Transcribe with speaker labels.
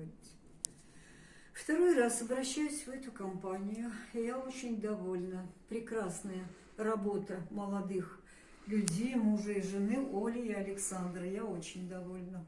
Speaker 1: говорить. Второй раз обращаюсь в эту компанию, и я очень довольна. Прекрасная работа молодых людей, мужа и жены Оли и Александра. Я очень довольна.